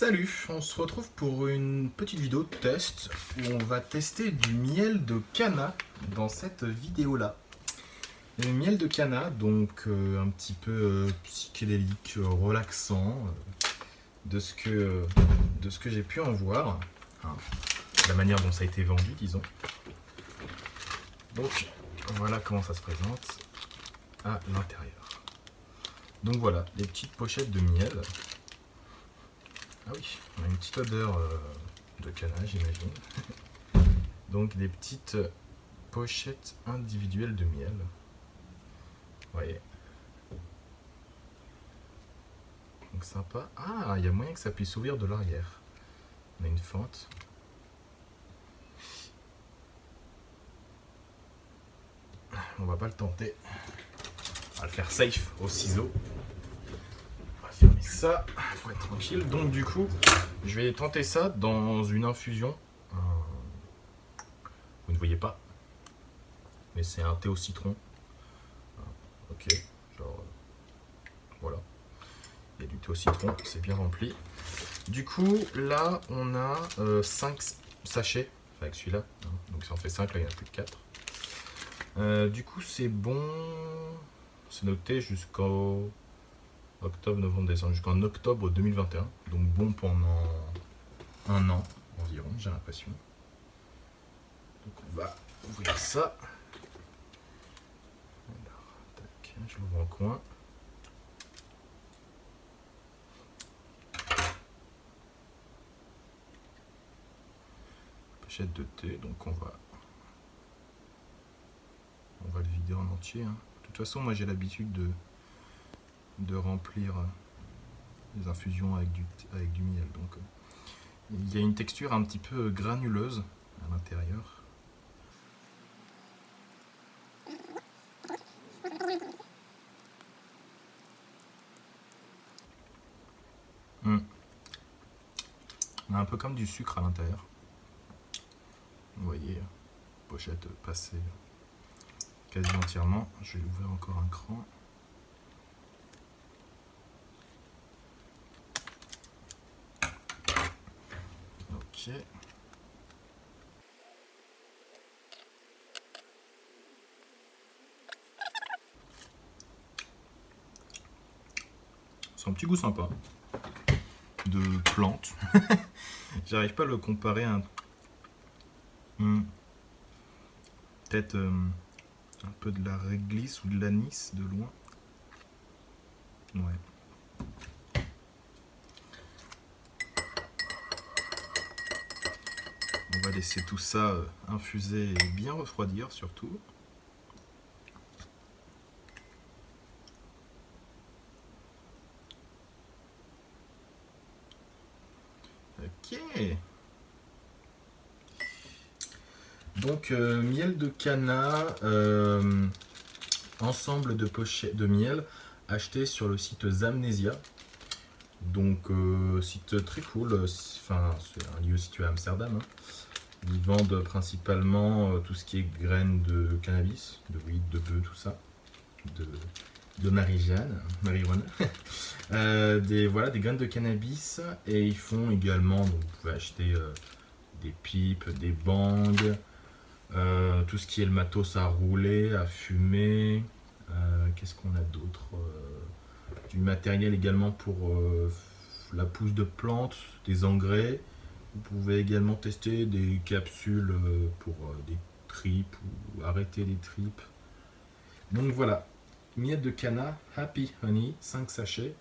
Salut, on se retrouve pour une petite vidéo de test où on va tester du miel de cana dans cette vidéo là. Le miel de cana, donc euh, un petit peu euh, psychédélique, euh, relaxant, de ce que, de ce que j'ai pu en voir, la manière dont ça a été vendu disons. Donc voilà comment ça se présente à l'intérieur. Donc voilà, les petites pochettes de miel. Ah oui, on a une petite odeur euh, de canage, j'imagine. Donc des petites pochettes individuelles de miel. Vous voyez. Donc sympa. Ah, il y a moyen que ça puisse s'ouvrir de l'arrière. On a une fente. On va pas le tenter. On va le faire safe au ciseau. Tranquille. Donc du coup, je vais tenter ça dans une infusion. Euh, vous ne voyez pas, mais c'est un thé au citron. Euh, ok, euh, voilà. Il y a du thé au citron, c'est bien rempli. Du coup, là, on a 5 sachets avec celui-là. Hein. Donc ça en fait 5, là il y en a plus de 4. du coup, c'est bon c'est noté jusqu'au octobre, novembre, décembre, jusqu'en octobre 2021. Donc bon pendant un an environ, j'ai l'impression. Donc on va ouvrir ça. Alors, je l'ouvre en coin. Pochette de thé, donc on va on va le vider en entier. Hein. De toute façon, moi j'ai l'habitude de, de remplir les infusions avec du, avec du miel. Donc, euh, il y a une texture un petit peu granuleuse à l'intérieur. Hmm. On a un peu comme du sucre à l'intérieur. Vous voyez, pochette passée quasi entièrement. Je vais ouvrir encore un cran. C'est un petit goût sympa de plante. J'arrive pas à le comparer à un... Hmm. Peut-être... Euh, un peu de la réglisse ou de l'anis de loin. Ouais. On va laisser tout ça euh, infuser et bien refroidir surtout. Ok. Donc euh, miel de cana, euh, ensemble de pochettes de miel acheté sur le site Zamnesia. Donc euh, site très cool, enfin c'est un lieu situé à Amsterdam. Hein. Ils vendent principalement tout ce qui est graines de cannabis, de weed, de bœuf, tout ça, de, de marijuana, des, voilà, des graines de cannabis et ils font également, donc vous pouvez acheter des pipes, des bangs, euh, tout ce qui est le matos à rouler, à fumer. Euh, qu'est-ce qu'on a d'autre euh, Du matériel également pour la pousse de plantes, des engrais. Vous pouvez également tester des capsules pour des tripes ou arrêter les tripes. Donc voilà, miel de cana, Happy Honey, 5 sachets.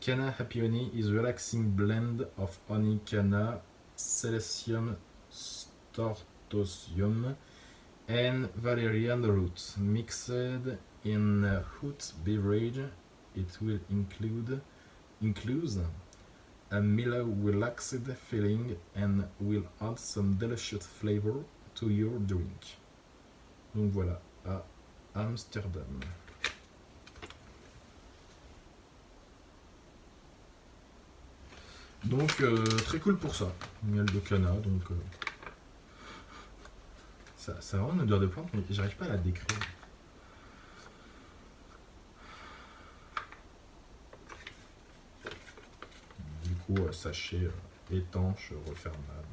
Cana Happy Honey is a relaxing blend of honey cana, silicium, stort Stosium and valerian roots mixed in a hot beverage. It will include includes a mellow relaxed feeling and will add some delicious flavor to your drink. Donc voilà, à Amsterdam. Donc euh, très cool pour ça, miel de cana, donc euh, ça, ça a vraiment une odeur de plante, mais j'arrive pas à la décrire. Coup, faux sachet étanche, refermable.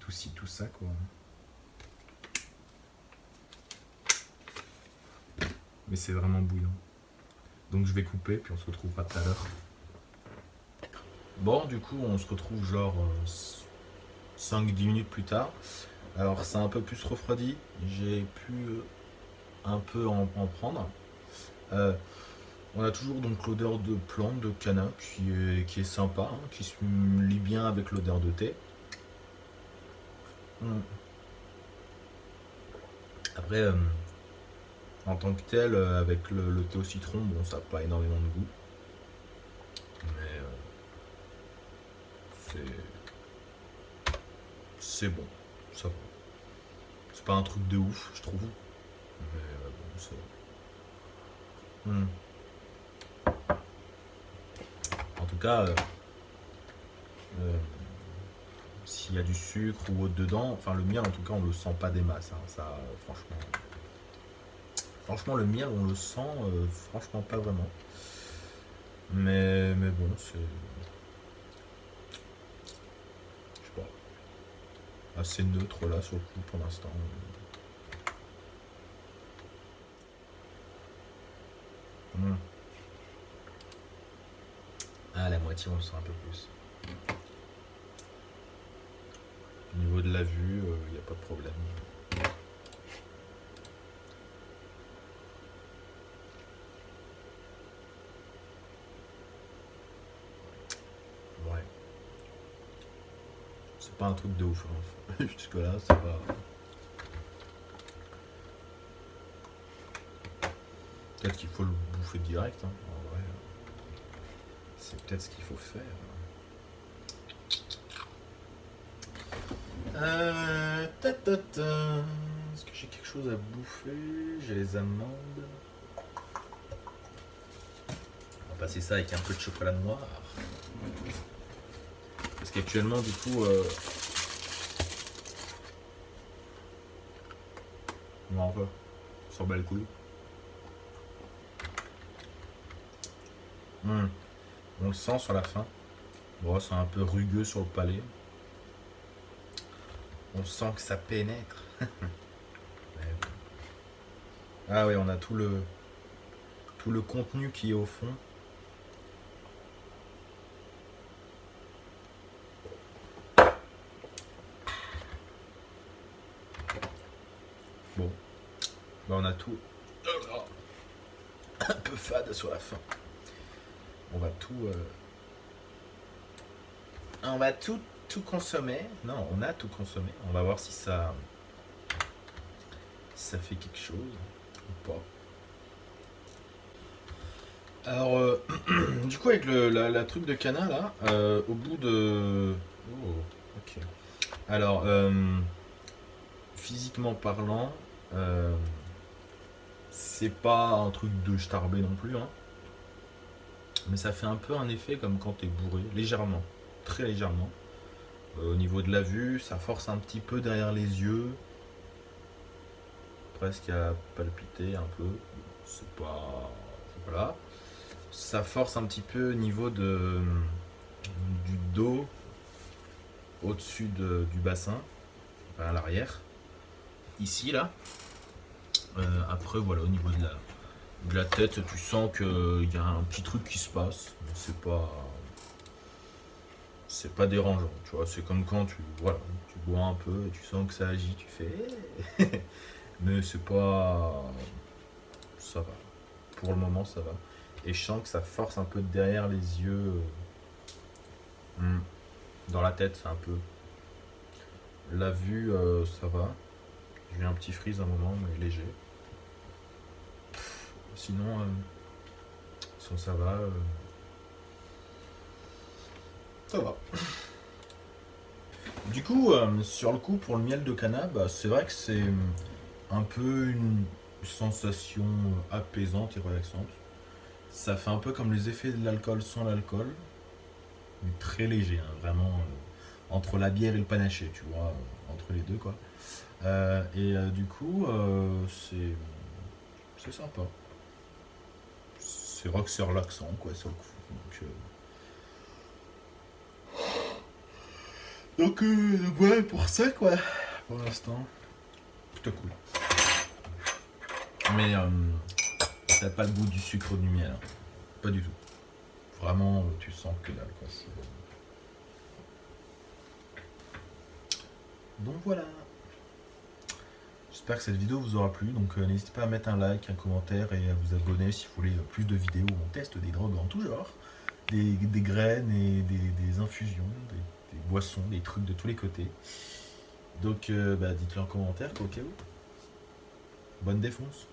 Tout ci, tout ça, quoi. Mais c'est vraiment bouillant. Donc je vais couper, puis on se retrouvera tout à l'heure. Bon, du coup, on se retrouve genre 5-10 minutes plus tard. Alors, c'est un peu plus refroidi. J'ai pu un peu en, prendre. Euh, on a toujours donc l'odeur de plante, de canna, qui est, qui est sympa, hein, qui se lie bien avec l'odeur de thé. Hmm. Après, euh, en tant que tel, euh, avec le, thé au citron, bon, ça n'a pas énormément de goût. Mais c'est... C'est bon, ça va. C'est pas un truc de ouf, je trouve. Mais bon. Hmm. En tout cas, euh, euh, s'il y a du sucre ou autre dedans, enfin le miel en tout cas on le sent pas des masses, hein. ça franchement. Franchement le miel on le sent euh, franchement pas vraiment. Mais, mais bon c'est. Pas. Assez neutre là sur le coup pour l'instant. Hmm. Ah, la moitié, on le sent un peu plus. Au niveau de la vue, il euh, n'y a pas de problème. Ouais. C'est pas un truc de ouf. Hein. Jusque là, c'est pas... Peut-être qu'il faut le bouffer direct. Hein c'est peut-être ce qu'il faut faire. Euh, Est-ce que j'ai quelque chose à bouffer? J'ai les amandes. On va passer ça avec un peu de chocolat noir. Parce qu'actuellement, du coup... Euh... On va sur le couille. Hum. On le sent sur la fin. Bon, c'est un peu rugueux sur le palais. On sent que ça pénètre. ah oui, on a tout le tout le contenu qui est au fond. Bon, ben, on a tout un peu fade sur la fin on va tout... Euh, on va tout, tout consommer. Non, on a tout consommé. On va voir si ça... ça fait quelque chose ou pas. Alors, euh, du coup, avec le, la, truc de canal, là, euh, au bout de... Oh, ok. Alors, physiquement parlant, c'est pas un truc de starbé non plus, hein. Mais ça fait un peu un effet comme quand tu es bourré, légèrement, très légèrement. Euh, au niveau de la vue, ça force un petit peu derrière les yeux. Presque à palpiter un peu. C'est pas... Voilà. Ça force un petit peu au niveau de, du dos, au-dessus du bassin, à l'arrière. Ici, là. Euh, après, voilà, au niveau de la, de la tête, tu sens qu'il y a un petit truc qui se passe. C'est pas. C'est pas dérangeant, tu. C'est comme quand tu, voilà, tu bois un peu et tu sens que ça agit, tu fais. Mais c'est pas. Ça va. Pour le moment, ça va. Et je sens que ça force un peu derrière les yeux. Hmm. Dans la tête, c'est un peu. La vue, euh, ça va. J'ai eu un petit freeze un moment, mais léger. Sinon, euh, ça va, euh, ça va. Du coup, euh, sur le coup, pour le miel de cannabis, bah, c'est vrai que c'est un peu une sensation apaisante et relaxante. Ça fait un peu comme les effets de l'alcool sans l'alcool, mais très léger, hein, vraiment entre la bière et le panaché, tu vois, entre les deux quoi. et du coup, c'est sympa c'est vrai que c'est relaxant, quoi. Ça. Donc, euh... donc euh, ouais, pour ça, quoi. Pour l'instant, plutôt cool. Mais euh, ça n'a pas le goût du sucre du miel. Pas du tout. Vraiment, tu sens que dalle, quoi. Donc voilà. J'espère que cette vidéo vous aura plu. Donc euh, n'hésitez pas à mettre un like, un commentaire et à vous abonner si vous voulez plus de vidéos où on teste des drogues en tout genre. Des, graines et des, infusions, des, boissons, des trucs de tous les côtés. Donc euh, bah, dites-le en commentaire au cas où. Bonne défonce.